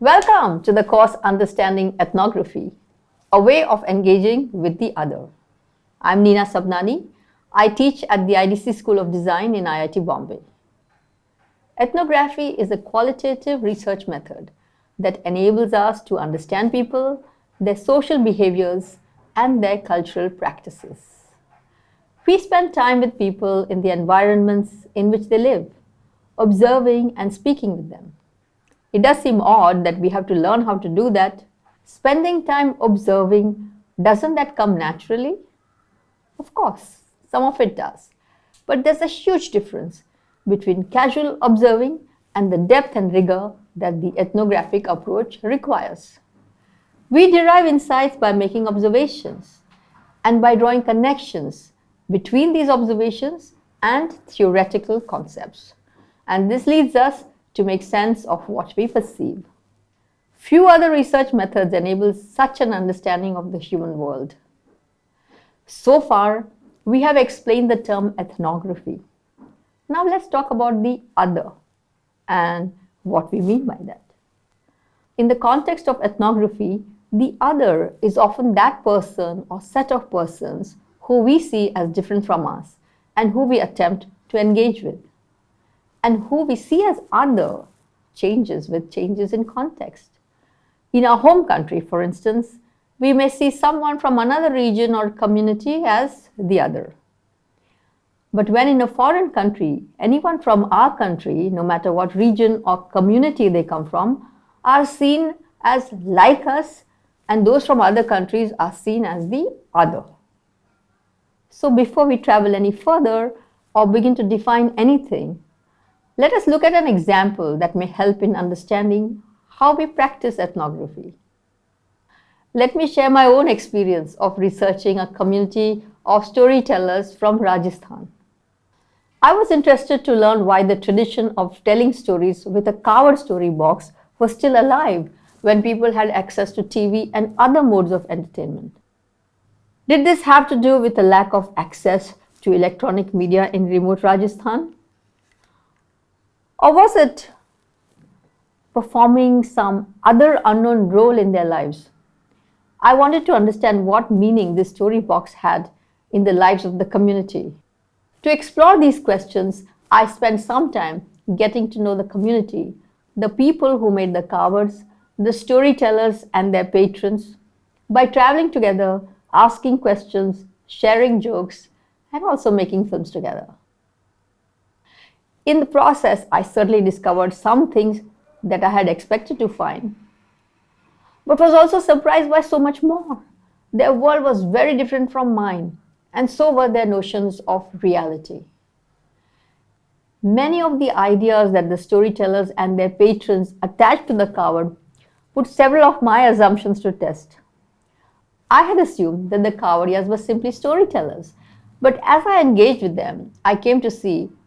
Welcome to the course Understanding Ethnography, a way of engaging with the other. I'm Nina Sabnani. I teach at the IDC School of Design in IIT Bombay. Ethnography is a qualitative research method that enables us to understand people, their social behaviors, and their cultural practices. We spend time with people in the environments in which they live, observing and speaking with them. It does seem odd that we have to learn how to do that. Spending time observing, doesn't that come naturally? Of course, some of it does. But there's a huge difference between casual observing and the depth and rigor that the ethnographic approach requires. We derive insights by making observations and by drawing connections between these observations and theoretical concepts. And this leads us to make sense of what we perceive. Few other research methods enable such an understanding of the human world. So far, we have explained the term ethnography. Now let's talk about the other and what we mean by that. In the context of ethnography, the other is often that person or set of persons who we see as different from us and who we attempt to engage with. And who we see as other changes with changes in context. In our home country, for instance, we may see someone from another region or community as the other. But when in a foreign country, anyone from our country, no matter what region or community they come from, are seen as like us and those from other countries are seen as the other. So before we travel any further or begin to define anything, let us look at an example that may help in understanding how we practice ethnography. Let me share my own experience of researching a community of storytellers from Rajasthan. I was interested to learn why the tradition of telling stories with a covered story box was still alive when people had access to TV and other modes of entertainment. Did this have to do with a lack of access to electronic media in remote Rajasthan? Or was it performing some other unknown role in their lives? I wanted to understand what meaning this story box had in the lives of the community. To explore these questions, I spent some time getting to know the community, the people who made the covers, the storytellers and their patrons, by traveling together, asking questions, sharing jokes, and also making films together. In the process, I certainly discovered some things that I had expected to find, but was also surprised by so much more. Their world was very different from mine, and so were their notions of reality. Many of the ideas that the storytellers and their patrons attached to the Kaavad put several of my assumptions to test. I had assumed that the Kawadiyas were simply storytellers, but as I engaged with them, I came to see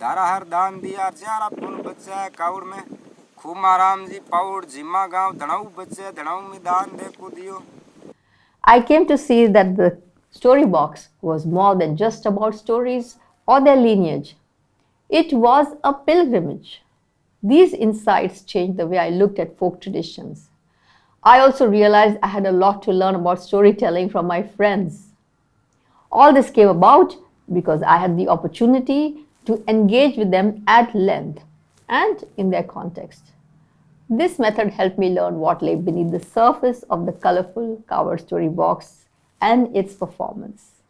धारा हर दान दिया चारा पुन बच्चा कावड़ में खुमा राम जी पाउड़ जिमा गांव धड़ाऊ बच्चे धड़ाऊ में दान देखो दियो I came to see that the story box was more than just about stories or their lineage. It was a pilgrimage. These insights changed the way I looked at folk traditions. I also realized I had a lot to learn about storytelling from my friends. All this came about because I had the opportunity to engage with them at length and in their context. This method helped me learn what lay beneath the surface of the colorful Kaavad story box and its performance.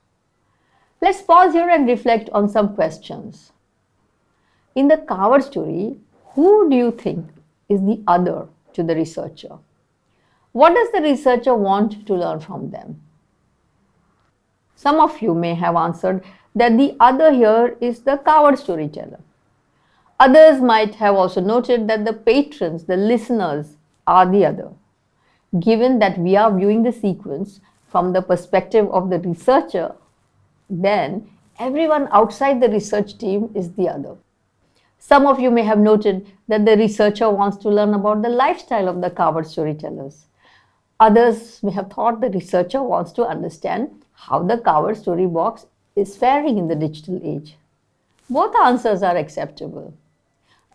Let's pause here and reflect on some questions. In the Kaavad story, who do you think is the other to the researcher? What does the researcher want to learn from them? Some of you may have answered that the other here is the Kaavad storyteller. Others might have also noted that the patrons, the listeners, are the other. given that we are viewing the sequence from the perspective of the researcher, then everyone outside the research team is the other. Some of you may have noted that the researcher wants to learn about the lifestyle of the Kaavad storytellers. Others may have thought the researcher wants to understand how the Kaavad story box is faring in the digital age. Both answers are acceptable.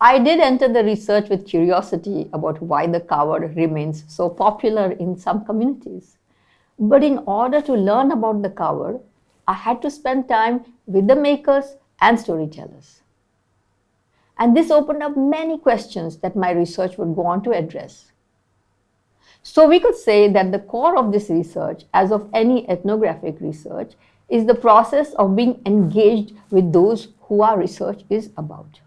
I did enter the research with curiosity about why the Kaavad remains so popular in some communities. But in order to learn about the Kaavad, I had to spend time with the makers and storytellers. And this opened up many questions that my research would go on to address. So we could say that the core of this research, as of any ethnographic research, is the process of being engaged with those who our research is about.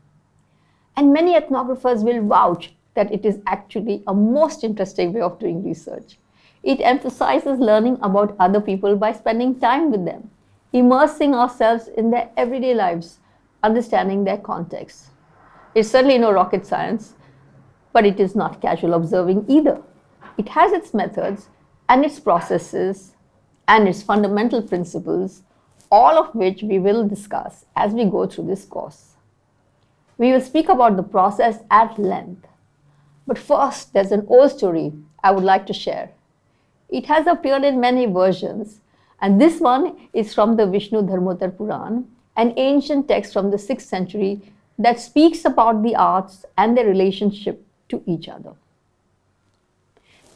And many ethnographers will vouch that it is actually a most interesting way of doing research. It emphasizes learning about other people by spending time with them, immersing ourselves in their everyday lives, understanding their context. It's certainly no rocket science, but it is not casual observing either. It has its methods and its processes and its fundamental principles, all of which we will discuss as we go through this course. We will speak about the process at length. But first, there's an old story I would like to share. It has appeared in many versions, and this one is from the Vishnu Dharmotar Puran, an ancient text from the 6th century that speaks about the arts and their relationship to each other.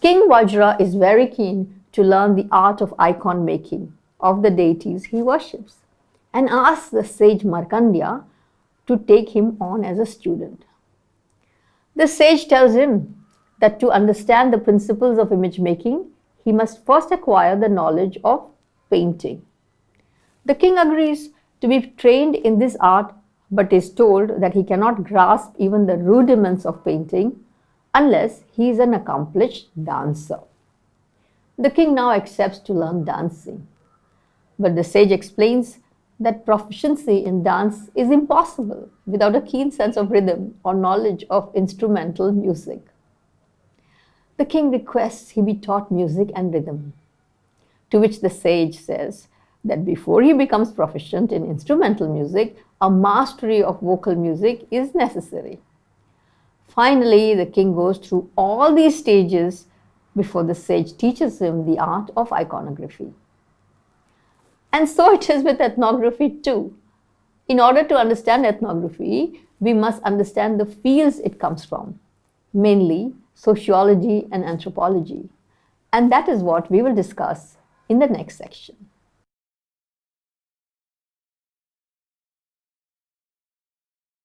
King Vajra is very keen to learn the art of icon making of the deities he worships and asks the sage Markandya to take him on as a student. The sage tells him that to understand the principles of image making, he must first acquire the knowledge of painting. The king agrees to be trained in this art but is told that he cannot grasp even the rudiments of painting unless he is an accomplished dancer. The king now accepts to learn dancing. But the sage explains that proficiency in dance is impossible without a keen sense of rhythm or knowledge of instrumental music. The king requests he be taught music and rhythm, to which the sage says that before he becomes proficient in instrumental music, a mastery of vocal music is necessary. Finally, the king goes through all these stages before the sage teaches him the art of iconography. And so it is with ethnography too. In order to understand ethnography, we must understand the fields it comes from, mainly sociology and anthropology. And that is what we will discuss in the next section.